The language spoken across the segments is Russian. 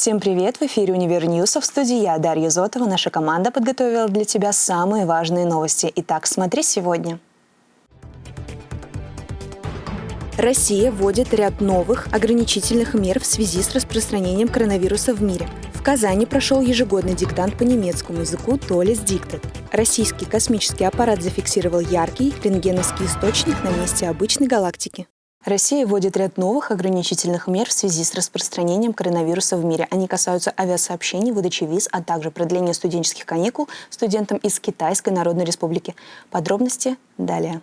Всем привет! В эфире «Универ в студии я, Дарья Зотова. Наша команда подготовила для тебя самые важные новости. Итак, смотри сегодня. Россия вводит ряд новых ограничительных мер в связи с распространением коронавируса в мире. В Казани прошел ежегодный диктант по немецкому языку «Толес Диктат». Российский космический аппарат зафиксировал яркий рентгеновский источник на месте обычной галактики. Россия вводит ряд новых ограничительных мер в связи с распространением коронавируса в мире. Они касаются авиасообщений, выдачи виз, а также продления студенческих каникул студентам из Китайской Народной Республики. Подробности далее.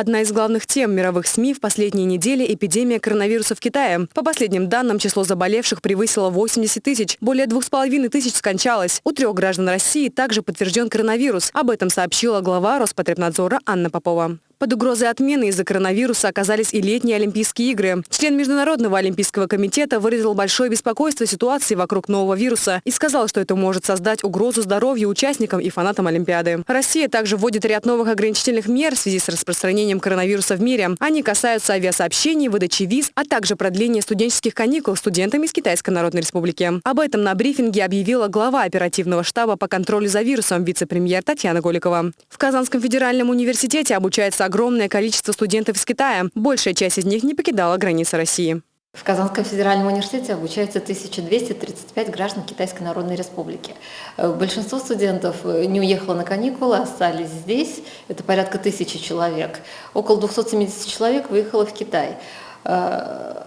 Одна из главных тем мировых СМИ в последние недели – эпидемия коронавируса в Китае. По последним данным, число заболевших превысило 80 тысяч. Более двух с половиной тысяч скончалось. У трех граждан России также подтвержден коронавирус. Об этом сообщила глава Роспотребнадзора Анна Попова. Под угрозой отмены из-за коронавируса оказались и летние Олимпийские игры. Член Международного Олимпийского комитета выразил большое беспокойство ситуации вокруг нового вируса и сказал, что это может создать угрозу здоровью участникам и фанатам Олимпиады. Россия также вводит ряд новых ограничительных мер в связи с распространением коронавируса в мире. Они касаются авиасообщений, выдачи виз, а также продления студенческих каникул студентами из Китайской Народной Республики. Об этом на брифинге объявила глава оперативного штаба по контролю за вирусом вице-премьер Татьяна Голикова. В Казанском федеральном университете обучается огромное количество студентов из Китая. Большая часть из них не покидала границы России. В Казанском федеральном университете обучается 1235 граждан Китайской Народной Республики. Э, большинство студентов э, не уехало на каникулы, остались здесь. Это порядка тысячи человек. Около 270 человек выехало в Китай. Э,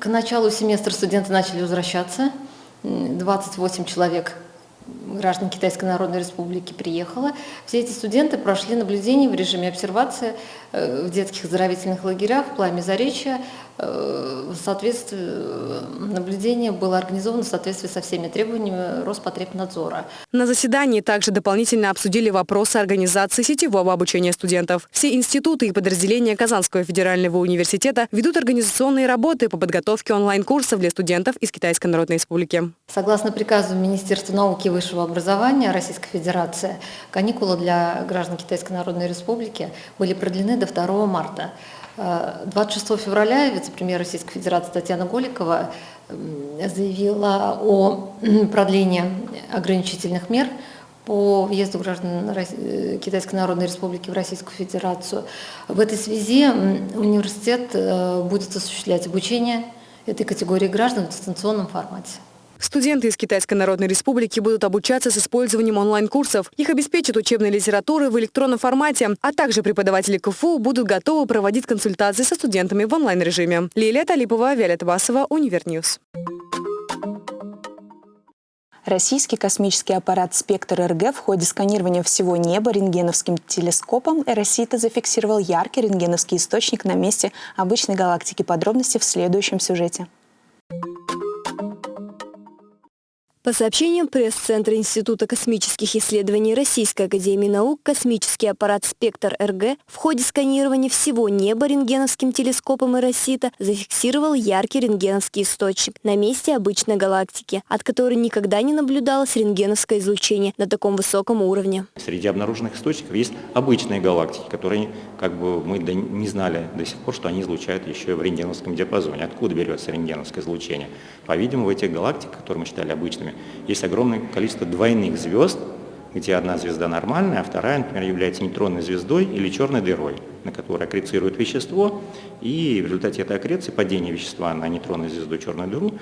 к началу семестра студенты начали возвращаться. 28 человек граждан Китайской Народной Республики приехало. Все эти студенты прошли наблюдение в режиме обсервации э, в детских оздоровительных лагерях в Пламя Заречья, Э, э, наблюдение было организовано в соответствии со всеми требованиями Роспотребнадзора. На заседании также дополнительно обсудили вопросы организации сетевого обучения студентов. Все институты и подразделения Казанского федерального университета ведут организационные работы по подготовке онлайн-курсов для студентов из Китайской Народной Республики. Согласно приказу Министерства науки и высшего образования Российской Федерации, каникулы для граждан Китайской Народной Республики были продлены до 2 марта. 26 февраля вице-премьер Российской Федерации Татьяна Голикова заявила о продлении ограничительных мер по въезду граждан э, Китайской Народной Республики в Российскую Федерацию. В этой связи университет э, будет осуществлять обучение этой категории граждан в дистанционном формате. Студенты из Китайской Народной Республики будут обучаться с использованием онлайн-курсов. Их обеспечат учебной литературой в электронном формате, а также преподаватели КФУ будут готовы проводить консультации со студентами в онлайн-режиме. Лилия Талипова, Виолетта Басова, Univer News. Российский космический аппарат «Спектр-РГ» в ходе сканирования всего неба рентгеновским телескопом Эросита зафиксировал яркий рентгеновский источник на месте обычной галактики. Подробности в следующем сюжете. По сообщениям пресс-центра Института космических исследований Российской академии наук, космический аппарат «Спектр-РГ» в ходе сканирования всего неба рентгеновским телескопом Эросита зафиксировал яркий рентгеновский источник на месте обычной галактики, от которой никогда не наблюдалось рентгеновское излучение на таком высоком уровне. Среди обнаруженных источников есть обычные галактики, которые как бы мы не знали до сих пор, что они излучают еще и в рентгеновском диапазоне. Откуда берется рентгеновское излучение? По-видимому, в этих галактиках, которые мы считали обычными, есть огромное количество двойных звезд, где одна звезда нормальная, а вторая, например, является нейтронной звездой или черной дырой, на которой аккрецирует вещество, и в результате этой аккреции, падения вещества на нейтронную звезду черную дыру,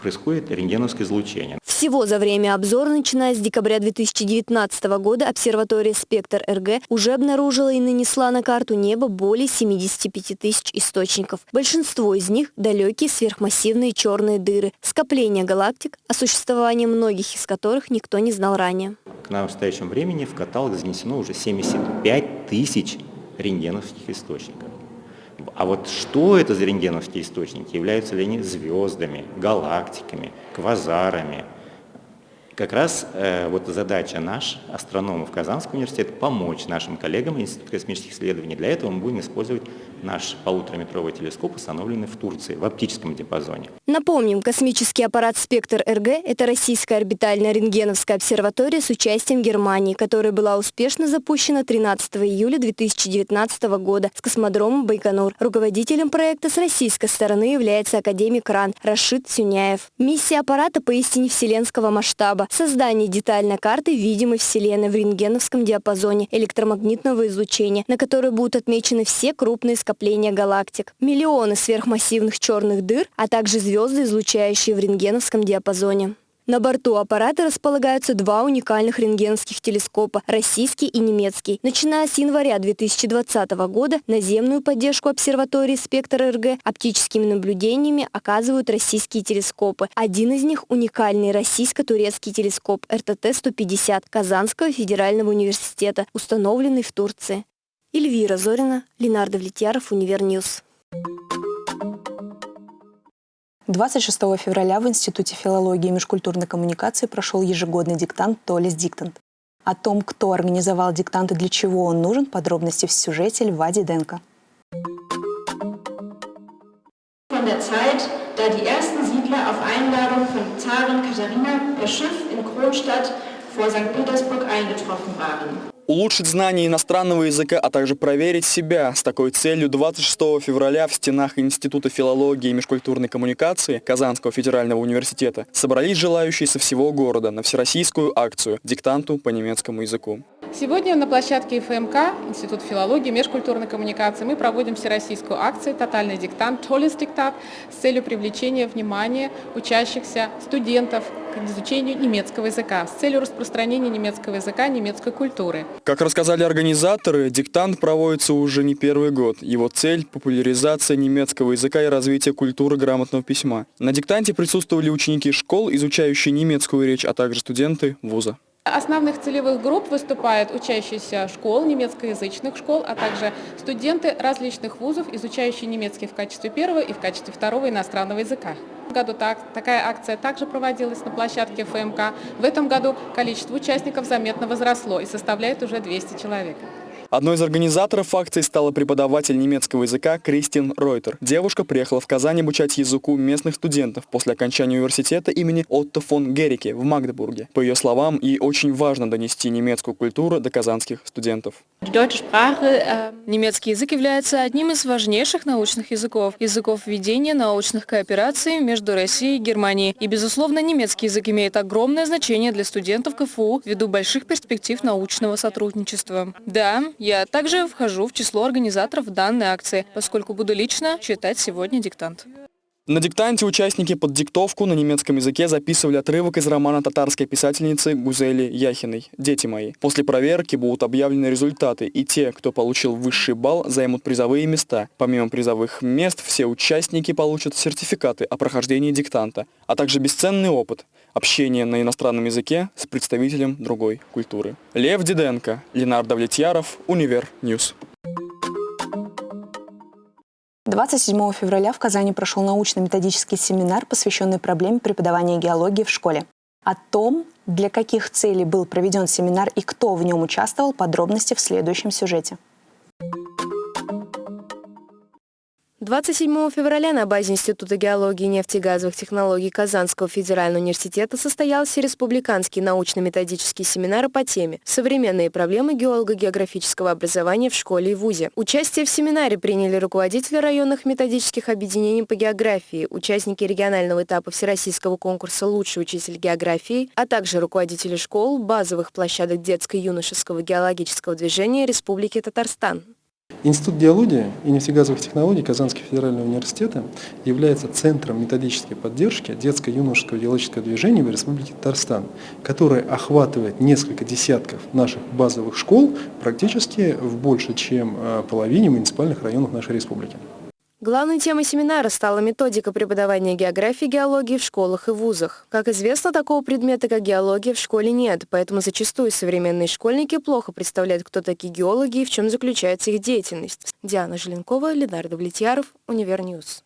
происходит рентгеновское излучение. Всего за время обзора, начиная с декабря 2019 года, обсерватория «Спектр-РГ» уже обнаружила и нанесла на карту неба более 75 тысяч источников. Большинство из них – далекие сверхмассивные черные дыры, скопления галактик, о существовании многих из которых никто не знал ранее. К настоящему времени в каталог занесено уже 75 тысяч рентгеновских источников. А вот что это за рентгеновские источники? Являются ли они звездами, галактиками, квазарами, как раз э, вот задача наша, астрономов Казанского университета, помочь нашим коллегам Института космических исследований. Для этого мы будем использовать наш полутораметровый телескоп установлены в Турции в оптическом диапазоне. Напомним, космический аппарат «Спектр-РГ» — это российская орбитальная рентгеновская обсерватория с участием Германии, которая была успешно запущена 13 июля 2019 года с космодрома Байконур. Руководителем проекта с российской стороны является академик РАН Рашид Сюняев. Миссия аппарата поистине вселенского масштаба – создание детальной карты видимой Вселенной в рентгеновском диапазоне электромагнитного излучения, на которой будут отмечены все крупные скопления галактик, миллионы сверхмассивных черных дыр, а также звезды, излучающие в рентгеновском диапазоне. На борту аппарата располагаются два уникальных рентгеновских телескопа – российский и немецкий. Начиная с января 2020 года наземную поддержку обсерватории «Спектр-РГ» оптическими наблюдениями оказывают российские телескопы. Один из них – уникальный российско-турецкий телескоп РТТ-150 Казанского федерального университета, установленный в Турции. Эльвира Зорина, Ленар Давлетьяров, Univer News. 26 февраля в Институте филологии и межкультурной коммуникации прошел ежегодный диктант «Tolles Diktat». О том, кто организовал диктант и для чего он нужен, подробности в сюжете Льва Диденко. Von der Zeit, da die ersten Siedler auf Einladung von Zarin Katharina per Schiff in Kronstadt vor St. Petersburg eingetroffen waren. Улучшить знание иностранного языка, а также проверить себя с такой целью 26 февраля в стенах Института филологии и межкультурной коммуникации Казанского федерального университета собрались желающие со всего города на всероссийскую акцию «Диктанту по немецкому языку». Сегодня на площадке ФМК, Институт филологии и межкультурной коммуникации, мы проводим всероссийскую акцию «Тотальный диктант», «Толес диктат» с целью привлечения внимания учащихся, студентов к изучению немецкого языка, с целью распространения немецкого языка, немецкой культуры. Как рассказали организаторы, диктант проводится уже не первый год. Его цель – популяризация немецкого языка и развитие культуры грамотного письма. На диктанте присутствовали ученики школ, изучающие немецкую речь, а также студенты вуза. Основных целевых групп выступают учащиеся школ, немецкоязычных школ, а также студенты различных вузов, изучающие немецкий в качестве первого и в качестве второго иностранного языка. Году так, такая акция также проводилась на площадке ФМК. В этом году количество участников заметно возросло и составляет уже 200 человек. Одной из организаторов акции стала преподаватель немецкого языка Кристин Ройтер. Девушка приехала в Казань обучать языку местных студентов после окончания университета имени Отто фон Герике в Магдебурге. По ее словам, ей очень важно донести немецкую культуру до казанских студентов. Немецкий язык является одним из важнейших научных языков, языков ведения научных коопераций между Россией и Германией. И, безусловно, немецкий язык имеет огромное значение для студентов КФУ ввиду больших перспектив научного сотрудничества. Да, я также вхожу в число организаторов данной акции, поскольку буду лично читать сегодня диктант. На диктанте участники под диктовку на немецком языке записывали отрывок из романа татарской писательницы Гузели Яхиной «Дети мои». После проверки будут объявлены результаты, и те, кто получил высший балл, займут призовые места. Помимо призовых мест, все участники получат сертификаты о прохождении диктанта, а также бесценный опыт – общение на иностранном языке с представителем другой культуры. Лев Диденко, Ленар Давлетьяров, Univer News. 27 февраля в Казани прошел научно-методический семинар, посвященный проблеме преподавания геологии в школе. О том, для каких целей был проведен семинар и кто в нем участвовал, подробности в следующем сюжете. 27 февраля на базе Института геологии и нефтегазовых технологий Казанского федерального университета состоялся республиканский научно-методический семинар по теме «Современные проблемы геолого-географического образования в школе и вузе». Участие в семинаре приняли руководители районных методических объединений по географии, участники регионального этапа Всероссийского конкурса «Лучший учитель географии», а также руководители школ, базовых площадок детско-юношеского геологического движения Республики Татарстан. Институт геологии и нефтегазовых технологий Казанского федерального университета является центром методической поддержки детско-юношеского геологического движения в Республике Татарстан, который охватывает несколько десятков наших базовых школ практически в больше, чем э, половине муниципальных районов нашей республики. Главной темой семинара стала методика преподавания географии и геологии в школах и вузах. Как известно, такого предмета, как геология, в школе нет, поэтому зачастую современные школьники плохо представляют, кто такие геологи и в чем заключается их деятельность. Диана Желенкова, Ленар Давлетьяров, Univer News.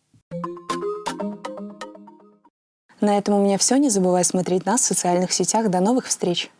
На этом у меня все. Не забывай смотреть нас в социальных сетях. До новых встреч!